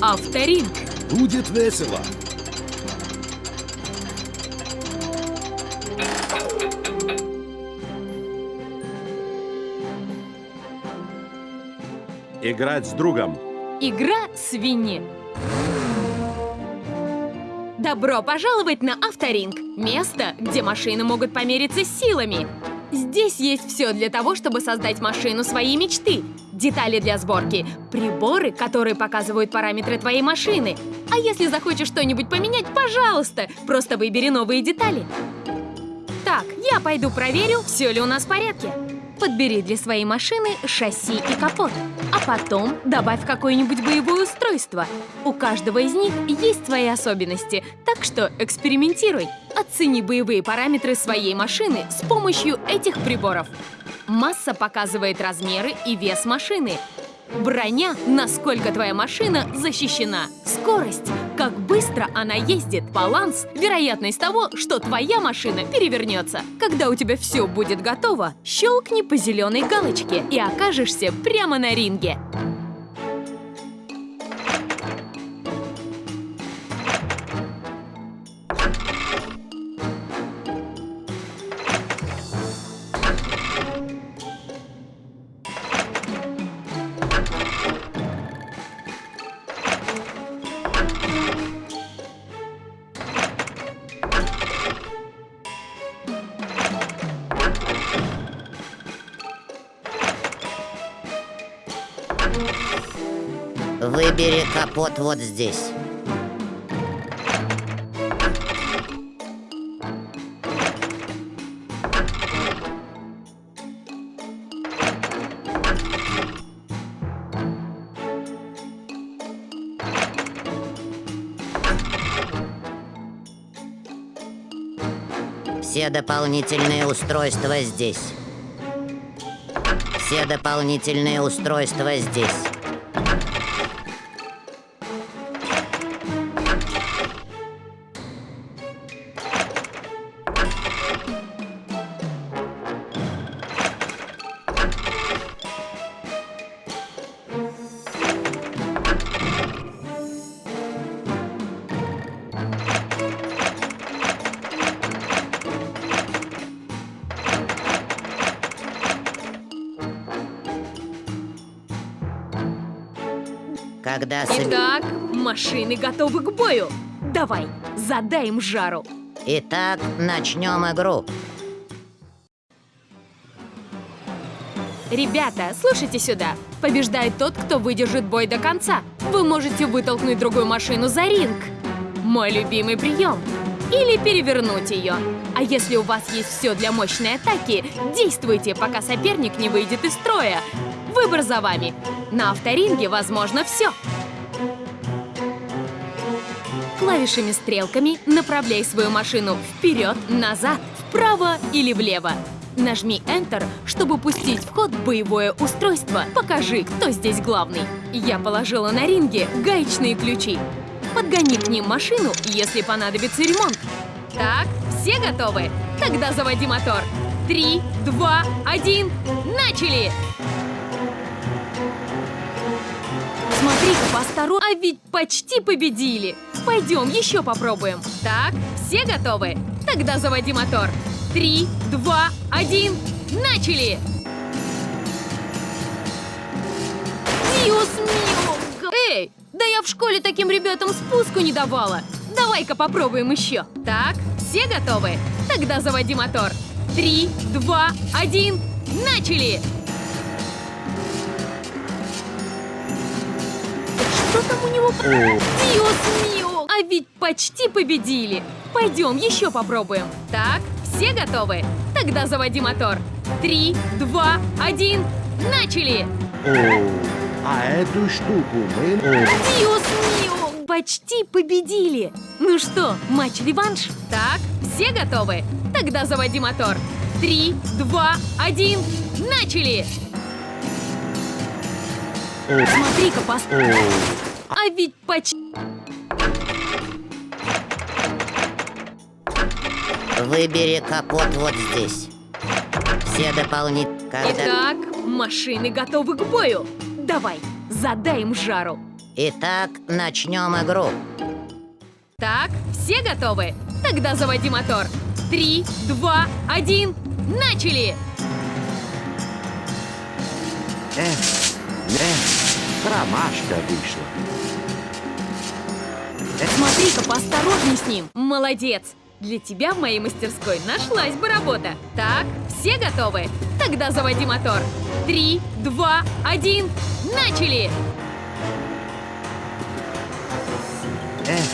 авторинг. Будет весело. Играть с другом. Игра свиньи. Добро пожаловать на авторинг. Место, где машины могут помериться силами. Здесь есть все для того, чтобы создать машину своей мечты. Детали для сборки, приборы, которые показывают параметры твоей машины. А если захочешь что-нибудь поменять, пожалуйста, просто выбери новые детали. Так, я пойду проверю, все ли у нас в порядке. Подбери для своей машины шасси и капот. А потом добавь какое-нибудь боевое устройство. У каждого из них есть свои особенности, так что экспериментируй. Оцени боевые параметры своей машины с помощью этих приборов. Масса показывает размеры и вес машины. Броня, насколько твоя машина защищена. Скорость, как быстро она ездит. Баланс, вероятность того, что твоя машина перевернется. Когда у тебя все будет готово, щелкни по зеленой галочке и окажешься прямо на ринге. Выбери капот вот здесь. Все дополнительные устройства здесь. Все дополнительные устройства здесь. Когда соб- Итак, машины готовы к бою. Давай, задай им жару. Итак, начнем игру. Ребята, слушайте сюда. Побеждает тот, кто выдержит бой до конца. Вы можете вытолкнуть другую машину за ринг. Мой любимый прием. Или перевернуть ее. А если у вас есть все для мощной атаки, действуйте, пока соперник не выйдет из строя. Выбор за вами. На авторинге возможно все. Клавишами-стрелками направляй свою машину вперед, назад, вправо или влево. Нажми Enter, чтобы пустить в ход боевое устройство. Покажи, кто здесь главный. Я положила на ринге гаечные ключи. Подгони к ним машину, если понадобится ремонт. Так, все готовы? Тогда заводи мотор. Три, два, один, начали! Посторон... А ведь почти победили! Пойдем, еще попробуем. Так, все готовы? Тогда заводи мотор. Три, два, один, начали! Мио! Эй, да я в школе таким ребятам спуску не давала. Давай-ка попробуем еще. Так, все готовы? Тогда заводи мотор. Три, два, один, начали! Что там у него? Диос мио! А ведь почти победили. Пойдем, еще попробуем. Так, все готовы? Тогда заводи мотор. Три, два, один, начали! О, а эту штуку мы... Диос мио! Почти победили! Ну что, матч-реванш? Так, все готовы? Тогда заводи мотор. Три, два, один, начали! Смотри-ка, пос... А ведь почти... Выбери капот вот здесь. Все дополнительные... Когда... Итак, машины готовы к бою. Давай, задай им жару. Итак, начнем игру. Так, все готовы? Тогда заводи мотор. Три, два, один, начали! Эх, эх, промашка вышла. Смотри-ка, поосторожней с ним. Молодец. Для тебя в моей мастерской нашлась бы работа. Так, все готовы? Тогда заводи мотор. Три, два, один, начали! Эх,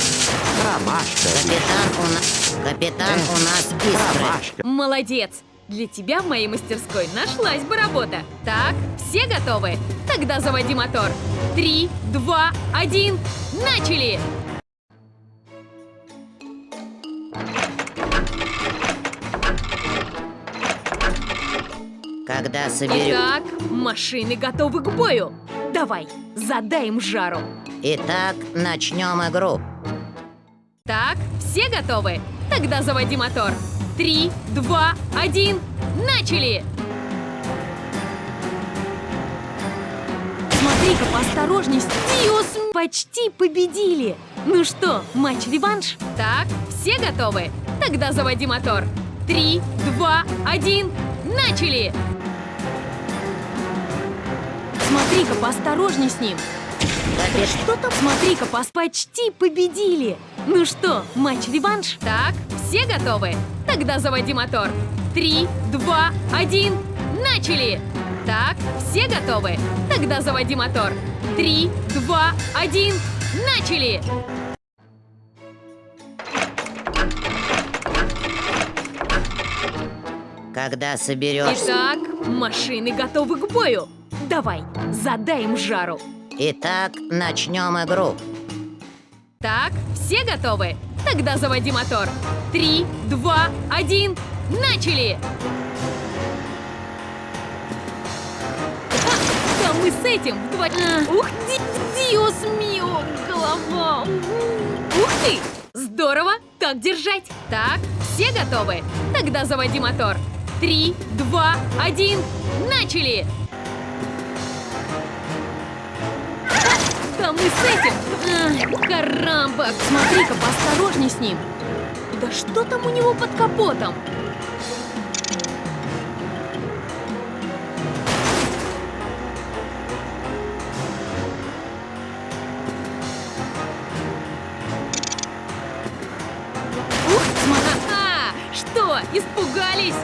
промашка Капитан у нас... Капитан у нас. Промашка. Молодец. Для тебя в моей мастерской нашлась бы работа. Так, все готовы? Тогда заводи мотор. Три, два, один, начали! Когда соберем... Итак, машины готовы к бою. Давай, задай им жару. Итак, начнем игру. Так, все готовы? Тогда заводи мотор. Три, два, один, начали! Смотри-ка, поосторожней, почти победили. Ну что, матч-реванш? Так, все готовы? Тогда заводи мотор. Три, два, один, начали! Смотри-ка, поосторожней с ним. Капит... Что там? Смотри-ка, пас почти победили. Ну что, матч-реванш? Так, все готовы? Тогда заводи мотор. Три, два, один, начали! Так, все готовы? Тогда заводи мотор. Три, два, один, начали! Когда соберешься... Итак, машины готовы к бою. Давай, задай им жару. Итак, начнем игру. Так, все готовы? Тогда заводи мотор. Три, два, один, начали! А, да мы с этим вдво... А, Ух, ди, диос мио, голова. Ух ты! Здорово! Так держать! Так, все готовы? Тогда заводи мотор. Три, два, один, начали! Да мы с этим! Карамба! Смотри-ка, поосторожней с ним! Да что там у него под капотом? Ух, что, испугались?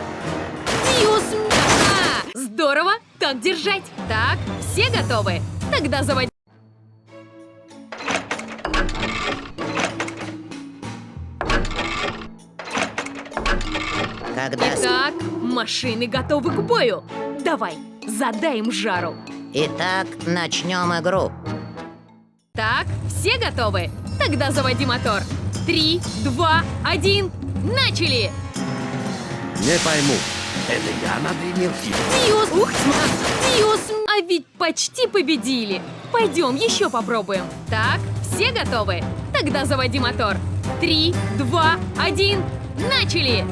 Ага! Здорово! Так держать! Так, все готовы? Тогда заводи... Итак, машины готовы к бою. Давай, задай им жару. Итак, начнем игру. Так, все готовы? Тогда заводи мотор. Три, два, один, начали! Не пойму, это я надымил. Диос! Ух, сма- Диос! А ведь почти победили. Пойдем, еще попробуем. Так, все готовы? Тогда заводи мотор. Три, два, один, начали!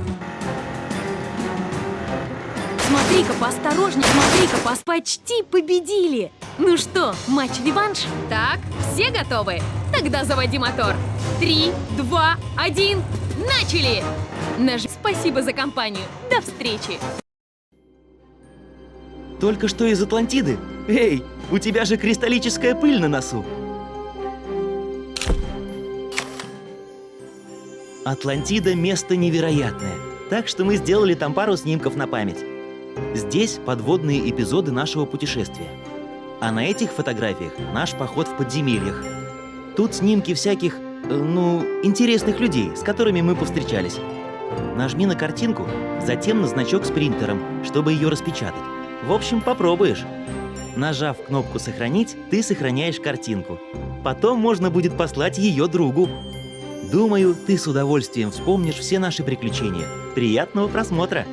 Смотри-ка, поосторожней, смотри-ка, пас почти победили. Ну что, матч-реванш? Так, все готовы? Тогда заводи мотор. Три, два, один, начали! Наж... Спасибо за компанию. До встречи! Только что из Атлантиды? Эй, у тебя же кристаллическая пыль на носу. Атлантида – место невероятное, так что мы сделали там пару снимков на память. Здесь подводные эпизоды нашего путешествия. А на этих фотографиях наш поход в подземельях. Тут снимки всяких, э, ну, интересных людей, с которыми мы повстречались. Нажми на картинку, затем на значок с принтером, чтобы ее распечатать. В общем, попробуешь. Нажав кнопку «Сохранить», ты сохраняешь картинку. Потом можно будет послать ее другу. Думаю, ты с удовольствием вспомнишь все наши приключения. Приятного просмотра!